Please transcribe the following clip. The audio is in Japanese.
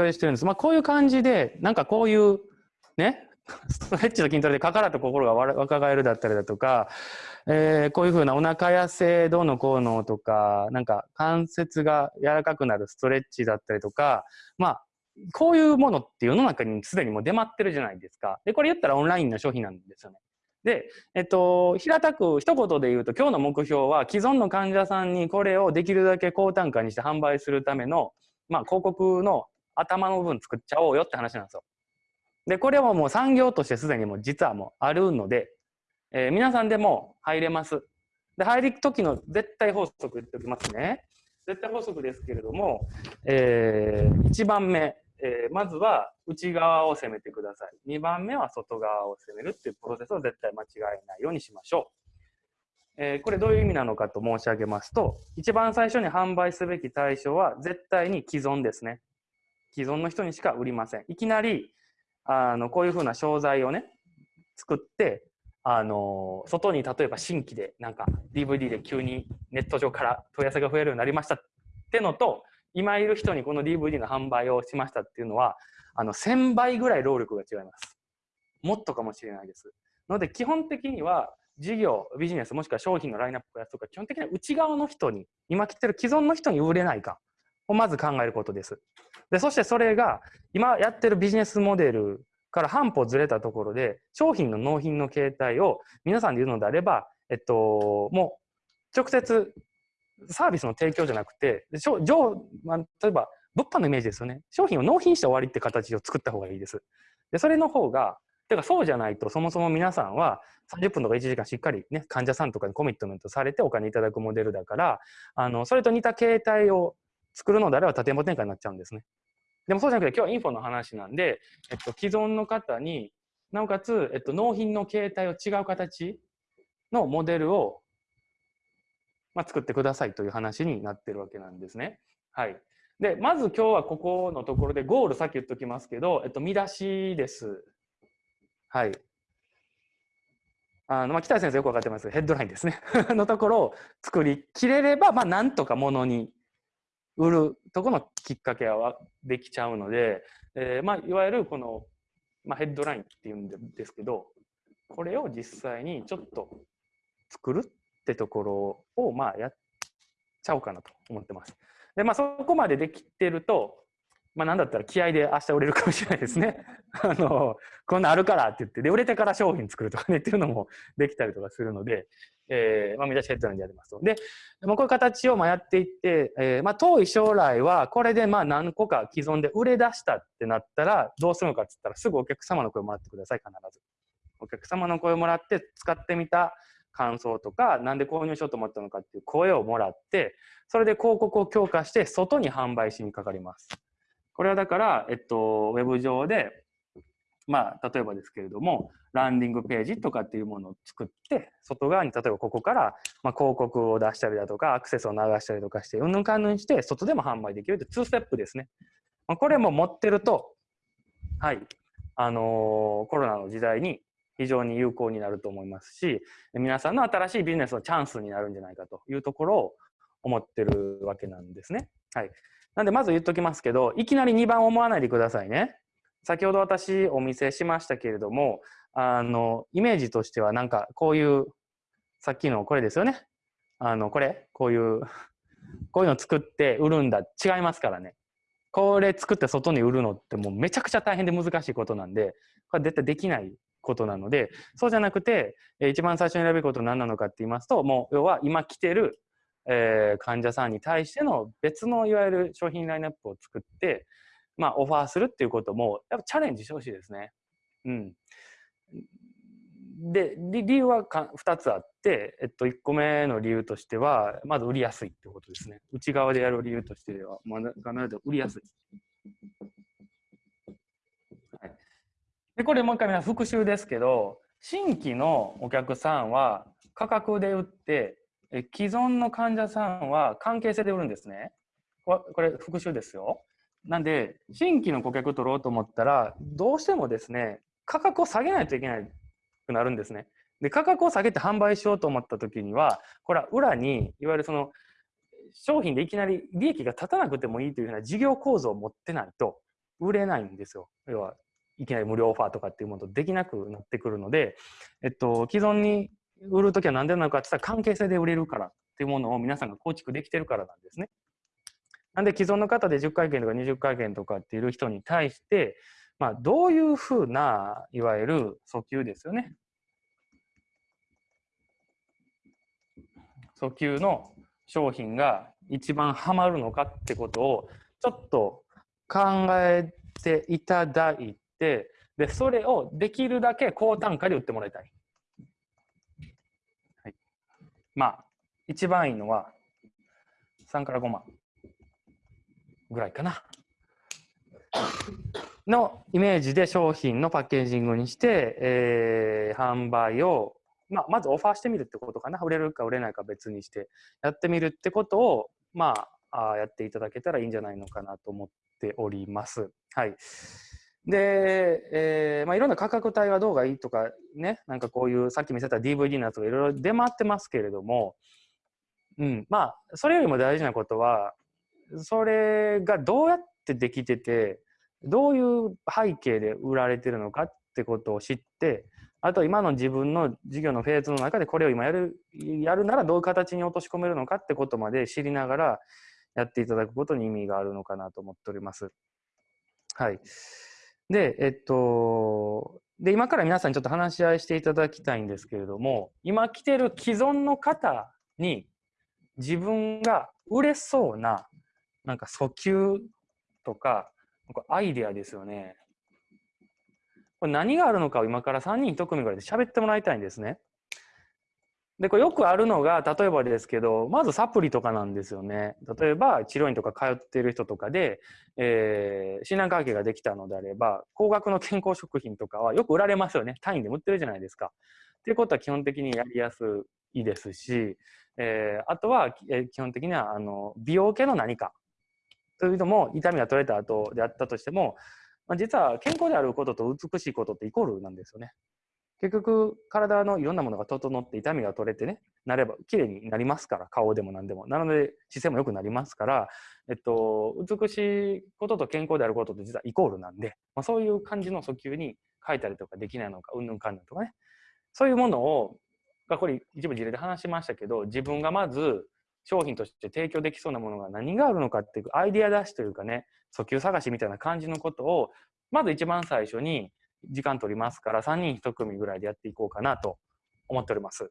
表してるんです。まあ、こういう感じで、なんかこういうね、ストレッチと筋トレで体と心が若返るだったりだとか、えー、こういうふうなお腹痩せどうのこうのとか、なんか関節が柔らかくなるストレッチだったりとか、まあ、こういうものって世の中にすでにもう出回ってるじゃないですか。で、これ言ったらオンラインの商品なんですよね。で、えっと、平たく一言で言うと、今日の目標は既存の患者さんにこれをできるだけ高単価にして販売するための、まあ、広告の頭の部分作っちゃおうよって話なんですよ。で、これはもう産業としてすでにもう実はもうあるので、えー、皆さんでも入れます。で、入る時の絶対法則言っておきますね。絶対法則ですけれども、えー、1番目、えー、まずは内側を攻めてください。2番目は外側を攻めるっていうプロセスを絶対間違えないようにしましょう。えー、これどういう意味なのかと申し上げますと、一番最初に販売すべき対象は絶対に既存ですね。既存の人にしか売りません。いきなり、あの、こういうふうな商材をね、作って、あの、外に例えば新規でなんか DVD で急にネット上から問い合わせが増えるようになりましたってのと、今いる人にこの DVD の販売をしましたっていうのは、あの、1000倍ぐらい労力が違います。もっとかもしれないです。ので、基本的には、事業、ビジネス、もしくは商品のラインナップやとか、基本的には内側の人に、今来てる既存の人に売れないかをまず考えることです。で、そしてそれが、今やってるビジネスモデルから半歩ずれたところで、商品の納品の形態を皆さんで言うのであれば、えっと、もう、直接サービスの提供じゃなくて、上まあ、例えば物販のイメージですよね。商品を納品して終わりって形を作った方がいいです。で、それの方が、てかそうじゃないと、そもそも皆さんは30分とか1時間しっかりね、患者さんとかにコミットメントされてお金いただくモデルだから、あの、それと似た形態を作るのであれば縦も展開になっちゃうんですね。でもそうじゃなくて今日はインフォの話なんで、えっと、既存の方になおかつ、えっと、納品の形態を違う形のモデルをまあ、作ってくださいという話になってるわけなんですね。はい。で、まず今日はここのところでゴールさっき言っときますけど、えっと、見出しです。はい。あの、まあ、北井先生よくわかってますけどヘッドラインですね。のところを作りきれれば、まあ、なんとかものに売るとこのきっかけはできちゃうので、えー、まあ、いわゆるこの、まあ、ヘッドラインっていうんですけど、これを実際にちょっと作るってところを、まあ、やっちゃおうかなと思ってます。で、まあ、そこまでできてると、まあ、なんだったら気合で明日売れるかもしれないですね。あの、こんなあるからって言って、で、売れてから商品作るとかねっていうのもできたりとかするので、えー、まあ、見出しヘッドラインでやりますと。で、まあ、こういう形をまあやっていって、えー、まあ、遠い将来は、これでまあ何個か既存で売れ出したってなったら、どうするのかって言ったら、すぐお客様の声をもらってください、必ず。お客様の声をもらって使ってみた感想とか、なんで購入しようと思ったのかっていう声をもらって、それで広告を強化して外に販売しにかかります。これはだから、えっと、ウェブ上で、まあ、例えばですけれども、ランディングページとかっていうものを作って、外側に例えばここから、まあ、広告を出したりだとか、アクセスを流したりとかして、うんぬんかんぬんして、外でも販売できるって2ステップですね。まあ、これも持ってると、はい、あのー、コロナの時代に非常に有効になると思いますし、皆さんの新しいビジネスのチャンスになるんじゃないかというところを思ってるわけなんですね。はい。なんでまず言っときますけど、いきなり2番思わないでくださいね。先ほど私お見せしましたけれども、あの、イメージとしてはなんかこういう、さっきのこれですよね。あの、これ、こういう、こういうの作って売るんだ。違いますからね。これ作って外に売るのってもうめちゃくちゃ大変で難しいことなんで、これ絶対できないことなので、そうじゃなくて、一番最初に選べること何なのかって言いますと、もう要は今来てる、えー、患者さんに対しての別のいわゆる商品ラインナップを作って、まあ、オファーするっていうことも、やっぱチャレンジしてほしいですね。うん。で、理由はか2つあって、えっと、1個目の理由としては、まず売りやすいってことですね。内側でやる理由としては、まあ、必ず売りやすい。で、これもう一回皆復習ですけど、新規のお客さんは価格で売って、え既存の患者さんは関係性で売るんですね。これ復習ですよ。なんで、新規の顧客取ろうと思ったら、どうしてもですね、価格を下げないといけなくなるんですね。で、価格を下げて販売しようと思った時には、これは裏に、いわゆるその、商品でいきなり利益が立たなくてもいいというような事業構造を持ってないと、売れないんですよ。要はいきなり無料オファーとかっていうものとできなくなってくるので、えっと、既存に売るときは何でなのかって言ったら関係性で売れるからっていうものを皆さんが構築できてるからなんですね。なんで既存の方で10回券とか20回券とかっている人に対して、まあ、どういうふうないわゆる訴求ですよね。訴求の商品が一番ハマるのかってことをちょっと考えていただいてでそれをできるだけ高単価で売ってもらいた。い、まあ一番いいのは3から5万ぐらいかな。のイメージで商品のパッケージングにして、えー、販売をまあ、まずオファーしてみるってことかな売れるか売れないか別にしてやってみるってことを、まあ、あやっていただけたらいいんじゃないのかなと思っております。はい。で、えーまあ、いろんな価格帯はどうがいいとかねなんかこういうさっき見せた DVD のやつがいろいろ出回ってますけれども、うん、まあそれよりも大事なことはそれがどうやってできててどういう背景で売られてるのかってことを知ってあと今の自分の授業のフェーズの中でこれを今やるやるならどういう形に落とし込めるのかってことまで知りながらやっていただくことに意味があるのかなと思っております。はい。で、えっと、で、今から皆さんにちょっと話し合いしていただきたいんですけれども、今来てる既存の方に自分が売れそうな、なんか訴求とか、かアイデアですよね。これ何があるのかを今から3人1組ぐらいで喋ってもらいたいんですね。で、これよくあるのが、例えばですけど、まずサプリとかなんですよね。例えば、治療院とか通ってる人とかで、えー、診断関係ができたのであれば、高額の健康食品とかはよく売られますよね。単位で売ってるじゃないですか。っていうことは基本的にやりやすいですし、えー、あとは、えー、基本的には、あの、美容系の何か。というのも、痛みが取れた後であったとしても、まあ、実は健康であることと美しいことってイコールなんですよね。結局体のいろんなものが整って痛みが取れてねなれば綺麗になりますから顔でも何でも。なので姿勢も良くなりますから、えっと、美しいことと健康であることって実はイコールなんで、まあ、そういう感じの訴求に書いたりとかできないのかうんぬんかんぬんとかね。そういうものをこれ一部事例で話しましたけど自分がまず商品として提供できそうなものが何があるのかっていうアイディア出しというかね訴求探しみたいな感じのことをまず一番最初に時間取りますから3人1組ぐらいでやっていこうかなと思っております。